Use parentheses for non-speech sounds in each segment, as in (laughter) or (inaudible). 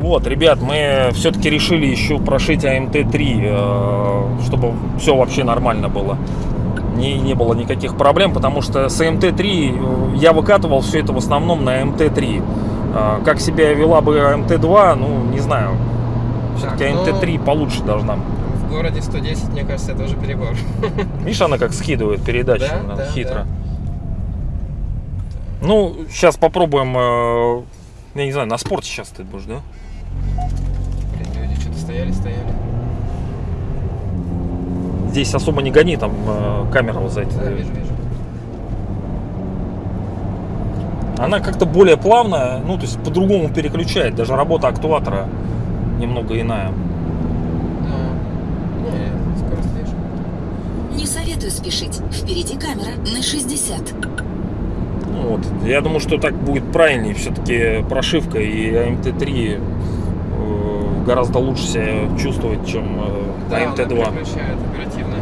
Вот, ребят, мы все-таки решили еще прошить АМТ-3, э, чтобы все вообще нормально было. Не, не было никаких проблем, потому что с АМТ-3 я выкатывал все это в основном на МТ-3. Э, Как себя вела бы АМТ-2, ну, не знаю. Все-таки Так, ну- АМТ-3 получше должна. Городе 110, мне кажется, это уже перебор. (laughs) Видишь, она как скидывает передачу Да, она да, хитро. Ну, сейчас попробуем, э, я не знаю, на спорте сейчас ты будешь, да? Блин, люди что-то стояли, стояли. Здесь особо не гони, там э, камера вот за эти. Да, вижу, вижу. Она как-то более плавная, ну, то есть по-другому переключает. Даже работа актуатора немного иная. Да. Не, скорость вижу. Не советую спешить. Впереди камера на 60. Ну, вот. Я думаю, что так будет правильнее. Все-таки прошивка и АМТ-3 э, гораздо лучше себя чувствует, чем э, Да, она АМТ-2. переключает оперативно.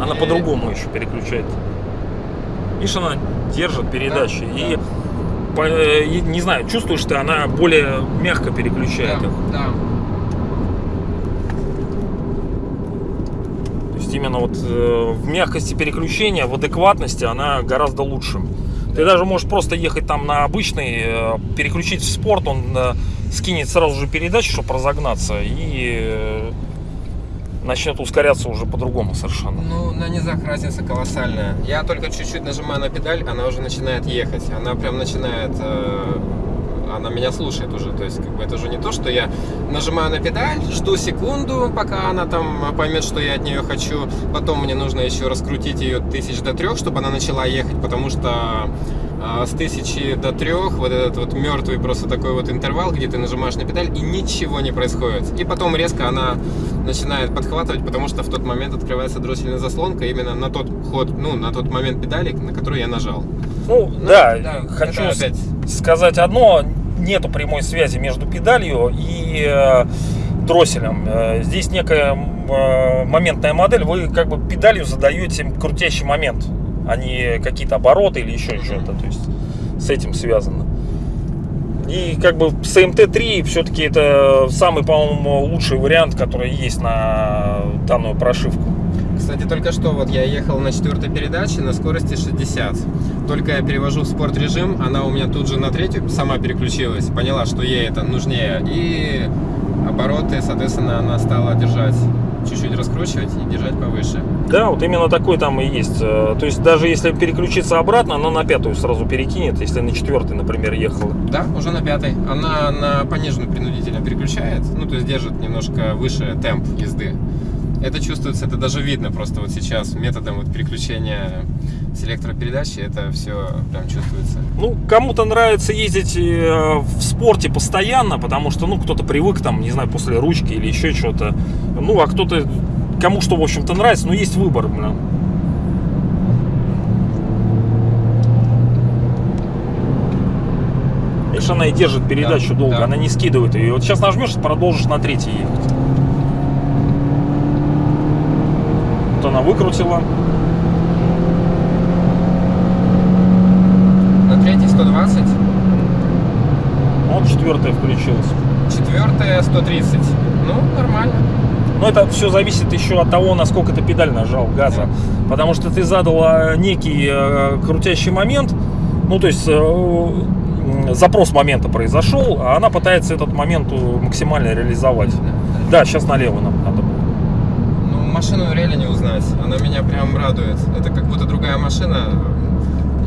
Она И- по-другому еще переключает. Видишь, она держит передачи. Да, и, по- э, не знаю, чувствуешь ты, она более мягко переключает Да, их. да. Есть именно вот э, в мягкости переключения, в адекватности она гораздо лучше. Ты даже можешь просто ехать там на обычный, э, переключить в спорт, он э, скинет сразу же передачу, чтобы разогнаться, и э, начнет ускоряться уже по-другому совершенно. Ну, на низах разница колоссальная. Я только чуть-чуть нажимаю на педаль, она уже начинает ехать. Она прям начинает... э, она меня слушает уже. То есть, как бы это уже не то, что я нажимаю на педаль, жду секунду, пока она там поймет, что я от нее хочу. Потом мне нужно еще раскрутить ее тысяч до трех, чтобы она начала ехать, потому что э, с тысячи до трех вот этот вот мертвый просто такой вот интервал, где ты нажимаешь на педаль и ничего не происходит. И потом резко она начинает подхватывать, потому что в тот момент открывается дроссельная заслонка именно на тот ход, ну, на тот момент педали, на который я нажал. Ну, Ну, да, да, хочу опять- сказать одно, нету прямой связи между педалью и э, дросселем. Э, здесь некая э, моментная модель, вы как бы педалью задаете крутящий момент, а не какие-то обороты или еще что-то, то есть с этим связано. И как бы с МТ-3 все-таки это самый, по-моему, лучший вариант, который есть на данную прошивку. Кстати, только что вот я ехал на четвертой передаче на скорости 60. Только я перевожу в спорт режим, она у меня тут же на третью сама переключилась, поняла, что ей это нужнее. И обороты, соответственно, она стала держать, чуть-чуть раскручивать и держать повыше. Да, вот именно такой там и есть. Э, То есть даже если переключиться обратно, она на пятую сразу перекинет, если на четвертой, например, ехала. Да, уже на пятой. Она на пониженную принудительно переключает, ну, то есть держит немножко выше темп езды. Это чувствуется, это даже видно просто вот сейчас методом вот переключения с электропередачи, это все прям чувствуется. Ну, кому-то нравится ездить э, в спорте постоянно, потому что, ну, кто-то привык там, не знаю, после ручки или еще что-то. Ну, а кто-то, кому что, в общем-то, нравится, но есть выбор, блин. Видишь, она и держит передачу Да, долго, да. она не скидывает ее. Вот сейчас нажмешь, продолжишь на третьей ехать. Вот она выкрутила. На третьей 120, Вот четвертая включилась. четвертая 130. Ну, нормально. Но это все зависит еще от того, насколько ты педаль нажал газа. Потому что ты задал э, некий э, крутящий момент, ну то есть э, запрос момента произошел, а она пытается этот момент э, максимально реализовать. Да, сейчас налево нам надо. Ну, машину реально не узнать. Она меня прям радует. Это как будто другая машина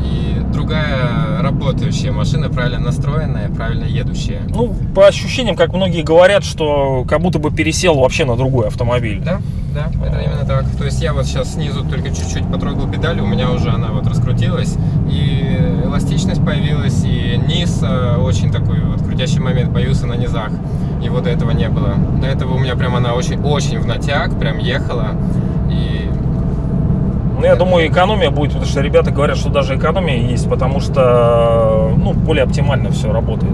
и другая работающая машина, правильно настроенная, правильно едущая. Ну, по ощущениям, как многие говорят, что как будто бы пересел вообще на другой автомобиль. Да, да, это именно так. То есть я вот сейчас снизу только чуть-чуть потрогал педаль, у меня уже она вот раскрутилась, и эластичность появилась, и низ э, очень такой вот крутящий момент появился на низах. Его до этого не было. До этого у меня прям она очень-очень в натяг, прям ехала. И Ну, я думаю, экономия будет, потому что ребята говорят, что даже экономия есть, потому что, ну, более оптимально все работает.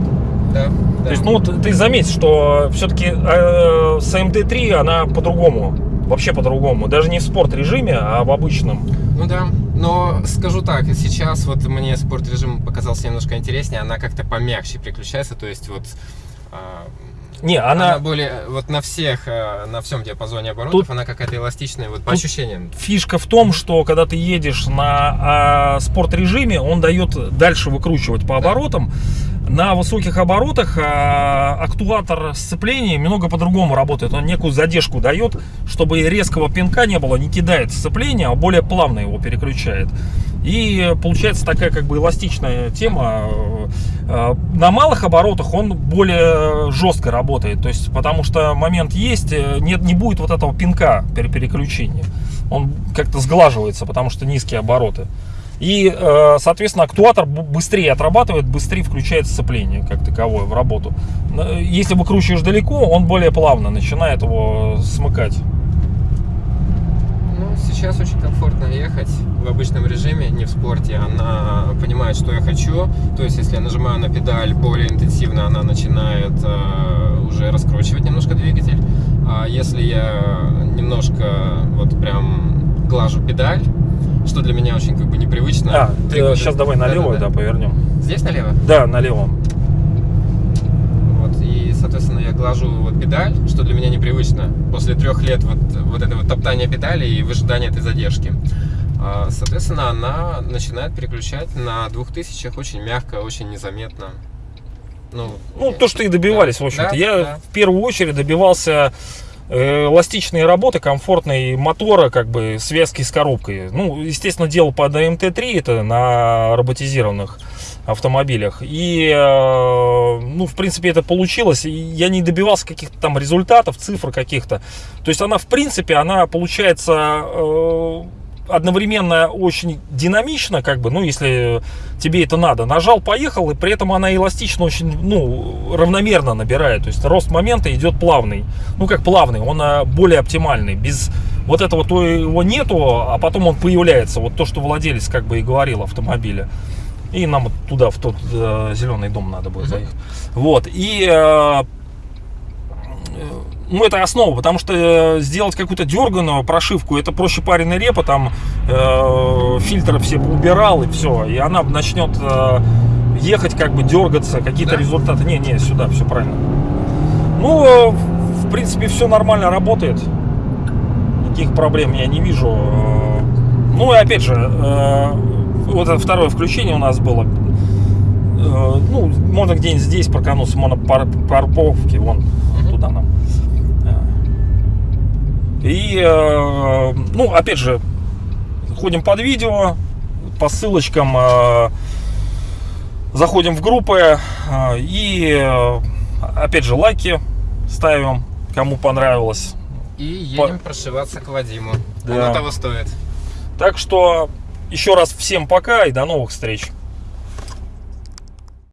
да, да. То есть, ну, вот ты заметь, что все-таки с МТ-3 она по-другому вообще по-другому. Даже не в спорт режиме, а в обычном. Ну да, но скажу так, сейчас вот мне спорт режим показался немножко интереснее, она как-то помягче переключается, то есть вот а, Не, она, она, более вот на всех, а, на всем диапазоне оборотов, Тут- она какая-то эластичная, вот по тут- ощущениям. фишка в том, что когда ты едешь на а, спорт режиме, он дает дальше выкручивать по Да. оборотам. На высоких оборотах а, актуатор сцепления немного по-другому работает. Он некую задержку дает, чтобы резкого пинка не было, не кидает сцепление, а более плавно его переключает. И получается такая как бы эластичная тема. Э, На малых оборотах он более жестко работает. То есть, потому что момент есть, э, нет, не будет вот этого пинка при переключении. Он как-то сглаживается, потому что низкие обороты. И, э, соответственно, актуатор быстрее отрабатывает, быстрее включает сцепление как таковое в работу. Если выкручиваешь далеко, он более плавно начинает его смыкать. Сейчас очень комфортно ехать в обычном режиме, не в спорте. Она понимает, что я хочу. То есть, если я нажимаю на педаль более интенсивно, она начинает э, уже раскручивать немножко двигатель. А если я немножко вот прям глажу педаль, что для меня очень как бы непривычно. А, года- сейчас давай налево, да, Да-да-да. повернем. Здесь налево? Да, налево. Вот, и, соответственно, я глажу вот педаль, что для меня непривычно. После трех лет вот, вот этого топтания педали и выжидания этой задержки. А, Соответственно, она начинает переключать на двух тысячах очень мягко, очень незаметно. Ну, Ну, то, что и добивались, да, в общем-то. да, Я да. в первую очередь добивался э, эластичной работы, комфортной мотора, как бы связки с коробкой. Ну, естественно, делал под МТ-3, это на роботизированных автомобилях. И, э, ну, в принципе, это получилось. Я не добивался каких-то там результатов, цифр каких-то. То есть она, в принципе, она получается э, одновременно очень динамично, как бы, ну, если тебе это надо. Нажал, поехал, и при этом она эластично очень, ну, равномерно набирает. То есть рост момента идет плавный. Ну, как плавный, он а, более оптимальный. Без вот этого то его нету, а потом он появляется. Вот то, что владелец как бы и говорил автомобиля. И нам туда, в тот э, зеленый дом надо будет Мгм. заехать. Вот. И э, ну, это основа, потому что э, сделать какую-то дерганую прошивку, это проще пареной репы, там э, фильтры все убирал и все, и она начнет э, ехать, как бы дергаться, какие-то Да? результаты. Не, не, сюда, все правильно. Ну, э, в принципе, все нормально работает. Никаких проблем я не вижу. Э, Ну и опять же, э, вот это второе включение у нас было. Ну, можно где-нибудь здесь прокануться, можно пар- парковки, вон Мгм. туда нам. Э, И, э, ну, опять же, ходим под видео, по ссылочкам, э, заходим в группы э, и, опять же, лайки ставим, кому понравилось. И едем прошиваться к Вадиму. Да. Оно того стоит. Так что еще раз всем пока и до новых встреч.